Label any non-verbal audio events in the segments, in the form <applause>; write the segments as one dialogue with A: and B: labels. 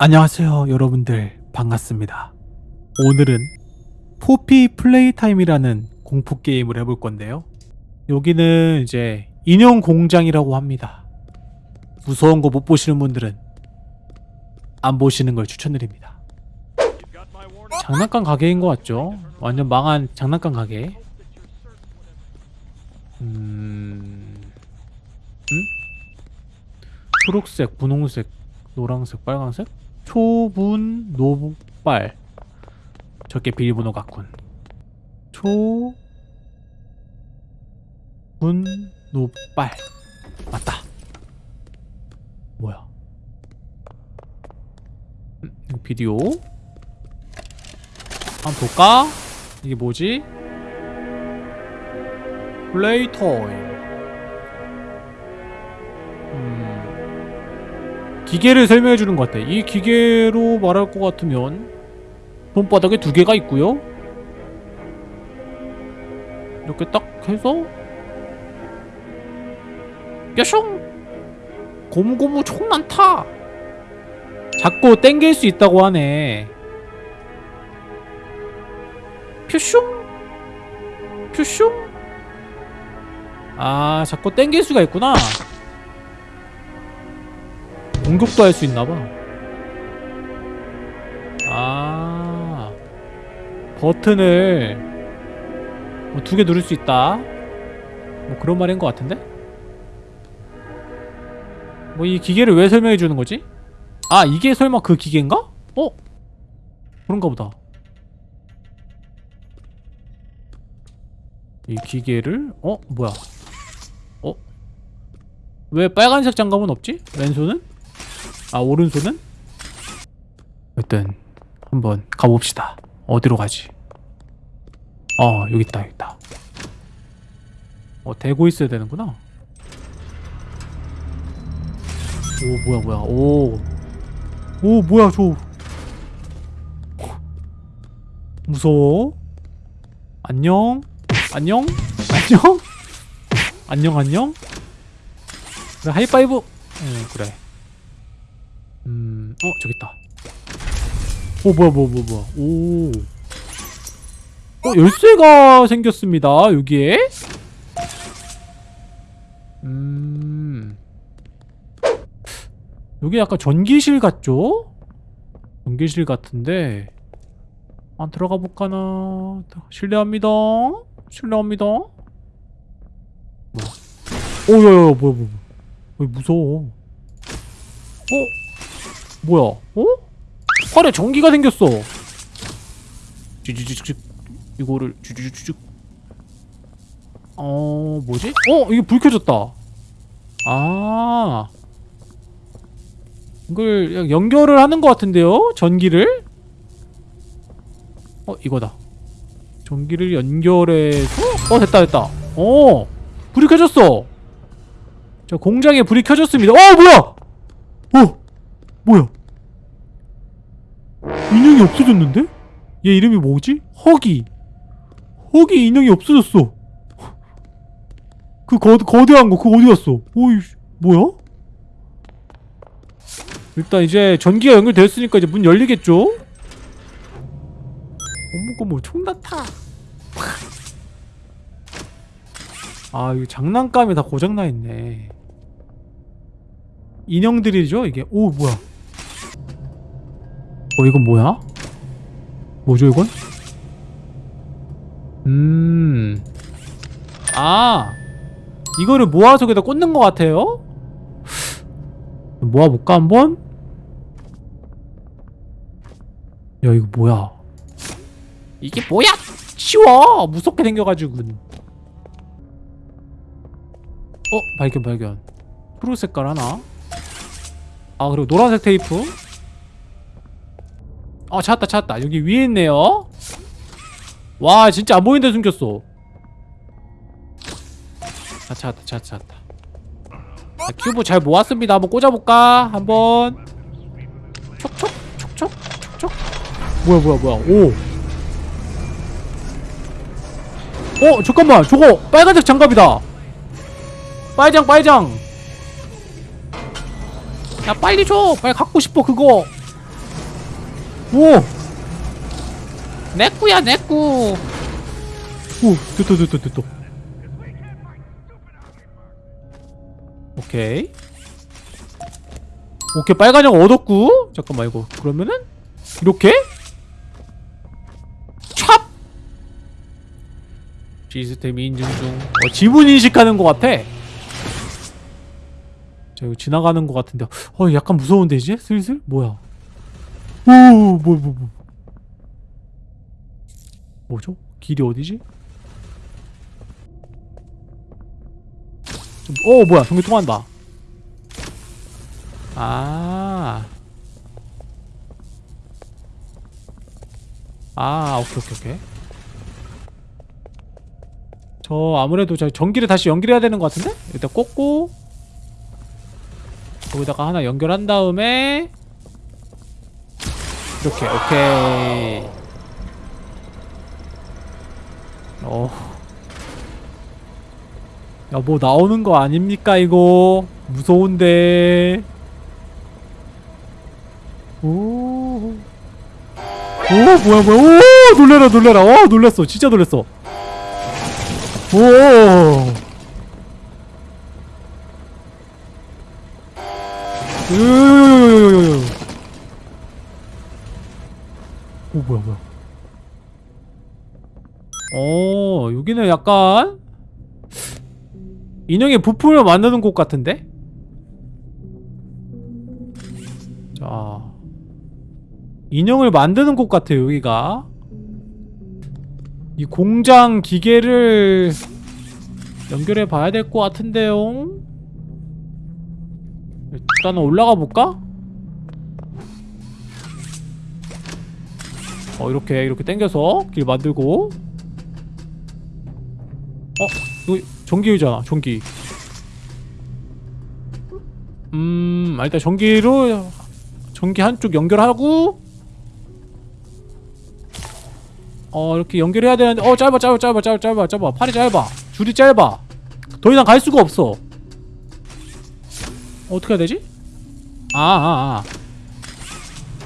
A: 안녕하세요 여러분들 반갑습니다 오늘은 포피 플레이 타임이라는 공포 게임을 해볼 건데요 여기는 이제 인형 공장이라고 합니다 무서운 거 못 보시는 분들은 안 보시는 걸 추천드립니다 장난감 가게인 것 같죠? 완전 망한 장난감 가게 음... 음? 초록색, 분홍색, 노란색, 빨간색? 초분 노빨 저게 비밀번호 같군. 초... 분 노빨 맞다. 뭐야? 음, 비디오. 한번 볼까? 이게 뭐지? 플레이 타임 기계를 설명해 주는 것 같아. 이 기계로 말할 것 같으면 손바닥에 두 개가 있고요. 이렇게 딱 해서 뾰숑 고무고무 총난타! 자꾸 땡길 수 있다고 하네. 뾰숑 뾰숑 아 자꾸 땡길 수가 있구나 공격도 할 수 있나봐 아 버튼을 뭐 두 개 누를 수 있다 뭐 그런 말인 것 같은데? 뭐 이 기계를 왜 설명해 주는 거지? 아 이게 설마 그 기계인가? 어? 그런가 보다 이 기계를 어? 뭐야 어? 왜 빨간색 장갑은 없지? 왼손은? 아 오른손은? 일단 한번 가봅시다. 어디로 가지? 어 여기 있다 여기 있다. 어 대고 있어야 되는구나. 오 뭐야 뭐야. 오. 오 뭐야 저. 무서워? 안녕? 안녕? 안녕? 안녕 안녕? 그래 하이파이브. 응 그래 음, 어, 저기 있다. 오, 뭐야, 뭐야, 뭐야, 뭐야. 오. 어, 열쇠가 생겼습니다, 여기에. 음. 여기 약간 전기실 같죠? 전기실 같은데. 안 들어가 볼까나. 실례합니다. 실례합니다. 뭐야. 오, 야, 야, 뭐야, 뭐야. 뭐야. 왜 무서워. 어? 뭐야? 어? 팔에 전기가 생겼어. 쭈쭈쭈쭈 이거를 쭈쭈쭈쭈. 어 뭐지? 어 이게 불 켜졌다. 아 이걸 연결을 하는 것 같은데요? 전기를? 어 이거다. 전기를 연결해서 어 됐다 됐다. 어 불이 켜졌어. 자 공장에 불이 켜졌습니다. 어 뭐야? 어 뭐야? 인형이 없어졌는데? 얘 이름이 뭐지? 허기 허기 인형이 없어졌어 그 거, 거대한 거 그거 어디 갔어? 오이 뭐야? 일단 이제 전기가 연결되었으니까 이제 문 열리겠죠? 어머고 뭐 총나타 아 이거 장난감이 다 고장나 있네 인형들이죠 이게 오 뭐야 어 이건 뭐야? 뭐죠 이건? 음... 아 이거를 모아서 여기다 꽂는 것 같아요? <sighs> 모아볼까 한번? 야 이거 뭐야 이게 뭐야 치워 무섭게 생겨가지고 어 발견 발견 푸른 색깔 하나 아 그리고 노란색 테이프 어 찾았다 찾았다 여기 위에 있네요 와 진짜 안 보이는 데 숨겼어 아 찾았다 찾았다 찾았다 자, 큐브 잘 모았습니다 한번 꽂아볼까 한번 촉촉 촉촉 촉촉 뭐야 뭐야 뭐야 오 어, 잠깐만. 저거 빨간색 장갑이다. 빨장, 빨장. 야, 빨리 줘. 빨리 갖고 싶어, 그거. 오! 내꾸야 내꾸 오 됐다 됐다 됐다 오케이. 오케이 빨간 영 얻었고 잠깐만 이거. 그러면은 이렇게? 찹! 시스템 인증 중. 어, 지문 인식하는 것 같아. 자 이거 지나가는 것 같은데. 어 약간 무서운데 이제? 슬슬? 뭐야 오뭐 뭐뭐 뭐, 뭐죠 길이 어디지 좀- 어 뭐야 전기 통한다 아. 아, 오케이, 오케이, 오케이. 저 아무래도 저 전기를 다시 연결해야 되는 것 같은데? 일단 꽂고 거기다가 하나 연결한 다음에 이렇게, 오케이. 어. 야, 뭐 나오는 거 아닙니까, 이거? 무서운데. 오. 오, 뭐야, 뭐야. 오, 놀래라, 놀래라. 어, 놀랬어. 진짜 놀랬어. 오. 요요요요요요요. 오, 뭐야, 뭐야. 어, 여기는 약간 인형의 부품을 만드는 곳 같은데? 자 인형을 만드는 곳 같아요 여기가 이 공장 기계를 연결해 봐야 될 것 같은데요 일단은 올라가 볼까? 어 이렇게 이렇게 당겨서 길 만들고 어? 이거 전기유잖아 전기 음 아, 일단 전기로 전기 한쪽 연결하고 어 이렇게 연결해야 되는데 어 짧아 짧아 짧아 짧아 짧아 짧아 팔이 짧아 줄이 짧아 더 이상 갈 수가 없어 어떻게 해야 되지? 아아 아, 아.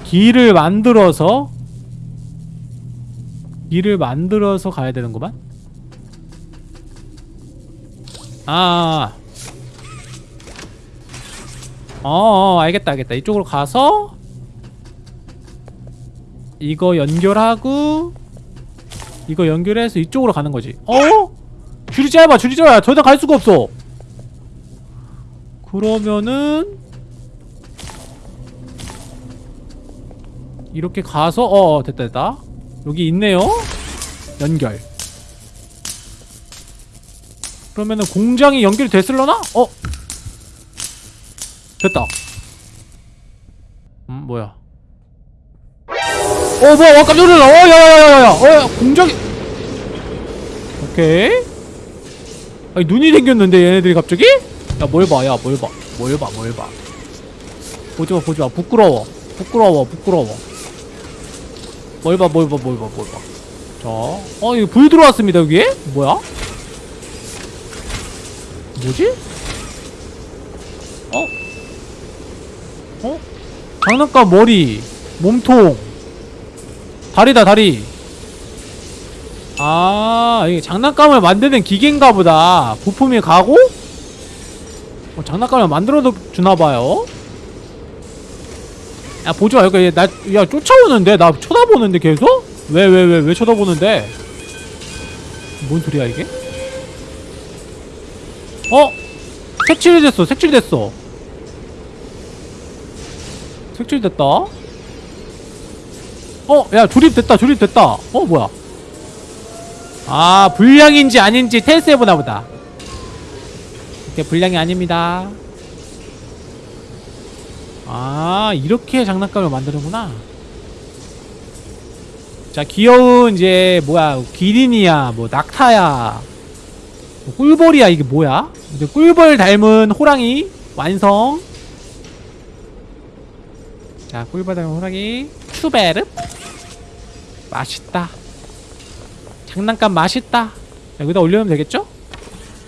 A: 길을 만들어서 길을 만들어서 가야 되는구만 아, 아. 어, 어, 알겠다, 알겠다. 이쪽으로 가서 이거 연결하고 이거 연결해서 이쪽으로 가는 거지. 어? 줄이 짧아, 줄이 짧아. 더 이상 갈 수가 없어. 그러면은 이렇게 가서 어, 어 됐다, 됐다. 여기 있네요. 연결. 그러면은 공장이 연결이 됐을려나? 어? 됐다. 음 뭐야? 어 뭐야? 와 깜짝 놀라. 어 야야야야야. 어 야, 공장이. 오케이. 아니 눈이 생겼는데 얘네들이 갑자기? 야 뭘 봐? 야 뭘 봐? 뭘 봐? 뭘 봐? 보지 마 보지 마. 부끄러워. 부끄러워 부끄러워. 뭘 봐? 뭘 봐? 뭘 봐? 뭘 봐? 자, 어 이거 불 들어왔습니다 여기에? 뭐야? 뭐지? 어? 어? 장난감 머리 몸통 다리다 다리 아 이게 장난감을 만드는 기계인가 보다 부품이 가고 어, 장난감을 만들어 주나봐요 야 보지 마 여기 나 야 쫓아오는데 나 쳐다보는데 계속? 왜 왜 왜 왜 쳐다보는데 뭔 소리야 이게? 어? 색칠이 됐어 색칠 됐어 색칠 됐다 어? 야 조립됐다 조립됐다 어 뭐야 아 불량인지 아닌지 테스트해보나 보다 이게 불량이 아닙니다 아 이렇게 장난감을 만드는구나. 자 귀여운 이제 뭐야 기린이야 뭐 낙타야 뭐 꿀벌이야 이게 뭐야? 이제 꿀벌 닮은 호랑이 완성. 자 꿀벌 닮은 호랑이. 추베르. 맛있다. 장난감 맛있다. 여기다 올려놓으면 되겠죠?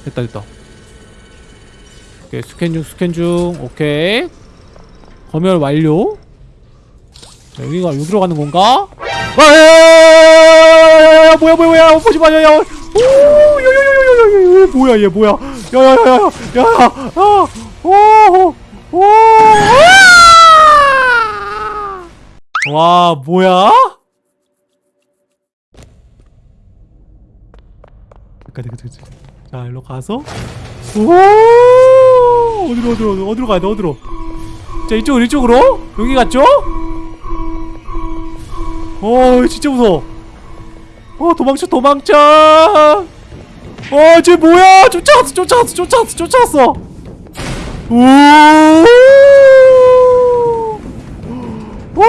A: 됐다 됐다. 오케이 스캔 중 스캔 중. 오케이 검열 완료 자, 여기가 여기로 가는 건가? 아, 뭐야 뭐야 뭐야 보지 마, 야, 야, 오, 야, 야, 야, 야, 야, 야, 뭐야 얘 뭐야, 야, 야, 야, 야, 야, 야, 아, 오, 오, 아! 와, 뭐야? 잠깐, 잠깐, 잠깐. 자, 일로 가서, 오, 어디로, 어디로, 어디로 가야 돼, 어디로? 자, 이쪽으로, 이쪽으로? 여기 갔죠? 어 진짜 무서워. 어 도망쳐 도망쳐! 어쟤 뭐야? 쫓아왔어 쫓아왔어 쫓아왔어 쫓아왔어! 오! 오!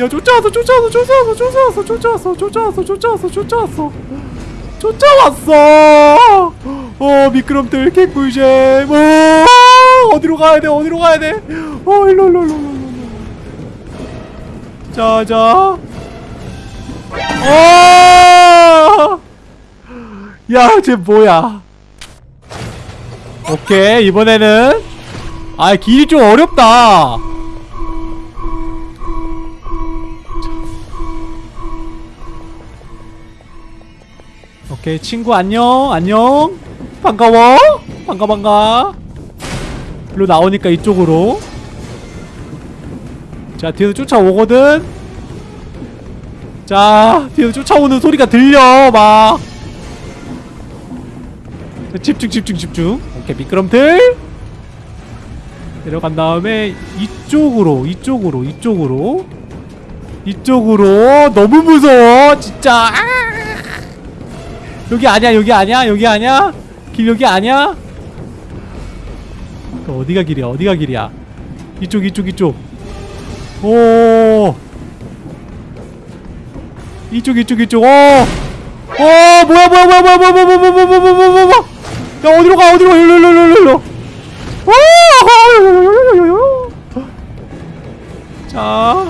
A: 야 쫓아왔어 쫓아왔어 쫓아왔어 쫓아왔어 쫓아왔어 쫓아왔어 쫓아왔어 쫓아왔어! 쫓아왔어 어 미끄럼틀 개꿀잼. 오 어디로 가야 돼? 어디로 가야 돼? 어 일로 일로 일로 일로. 자자. 어! 야쟤 뭐야? 오케이 이번에는. 아 길이 좀 어렵다. 오케이 친구 안녕 안녕 반가워? 반가 반가. 일로 나오니까 이쪽으로. 자 뒤에서 쫓아오거든? 자 뒤에서 쫓아오는 소리가 들려 막. 자, 집중 집중 집중. 오케이 미끄럼틀 내려간 다음에 이쪽으로 이쪽으로 이쪽으로. 이쪽으로. 너무 무서워 진짜. 아! 여기 아니야 여기 아니야 여기 아니야 길 여기 아니야 그 어디가 길이야 어디가 길이야 이쪽 이쪽 이쪽 오 이쪽 이쪽 이쪽 어. 어 뭐야 뭐야 뭐야 뭐야 뭐야 뭐야 뭐야 뭐야 뭐야 뭐야 뭐야 뭐야 야 어디로 가 어디로 가 일로 일로 일로 일로 자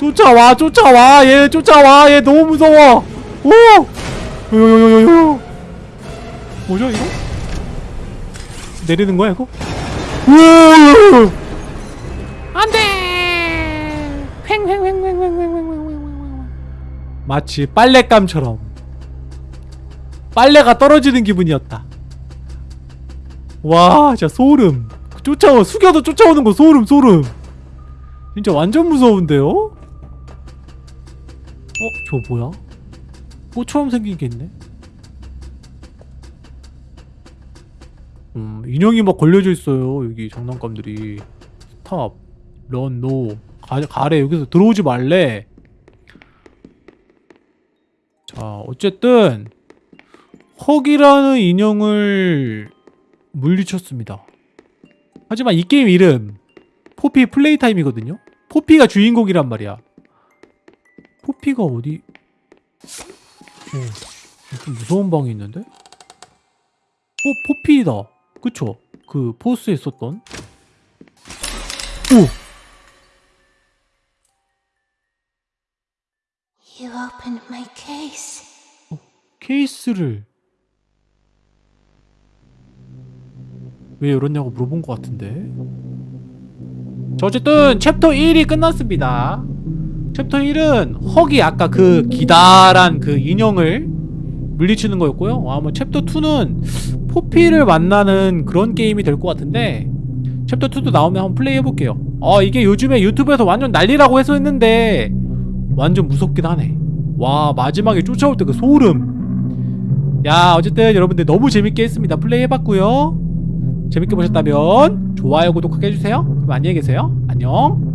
A: 쫓아와 쫓아와 얘 쫓아와 얘 너무 무서워 오 요요요요요 뭐죠 이거? 내리는 거야 이거? 우와 안돼! 횡횡횡횡횡횡횡횡횡횡. 마치 빨랫감처럼. 빨래가 떨어지는 기분이었다. 와 진짜 소름. 쫓아오 숙여도 쫓아오는 거 소름 소름. 진짜 완전 무서운데요? 어? 저 뭐야? 꽃처럼 생긴 게 있네 음 인형이 막 걸려져 있어요 여기 장난감들이. stop run, no. 가, 가래 여기서 들어오지 말래. 자 어쨌든 허기라는 인형을 물리쳤습니다. 하지만 이 게임 이름 포피 플레이타임이거든요? 포피가 주인공이란 말이야. 포피가 어디? 어, 좀 무서운 방이 있는데? 어 포피다 그쵸? 그 포스에 있었던 오!
B: Case.
A: 케이스를 왜 열었냐고 물어본 것 같은데 자 어쨌든 챕터 1이 끝났습니다 챕터 1은 허기 아까 그 기다란 그 인형을 물리치는 거였고요. 아마 챕터 2는 포피를 만나는 그런 게임이 될 것 같은데 챕터 2도 나오면 한번 플레이 해볼게요. 아 이게 요즘에 유튜브에서 완전 난리라고 해서 했는데 완전 무섭긴 하네. 와 마지막에 쫓아올 때 그 소름. 야 어쨌든 여러분들 너무 재밌게 했습니다. 플레이 해봤고요. 재밌게 보셨다면 좋아요 구독하게 해주세요. 그럼 안녕히 계세요. 안녕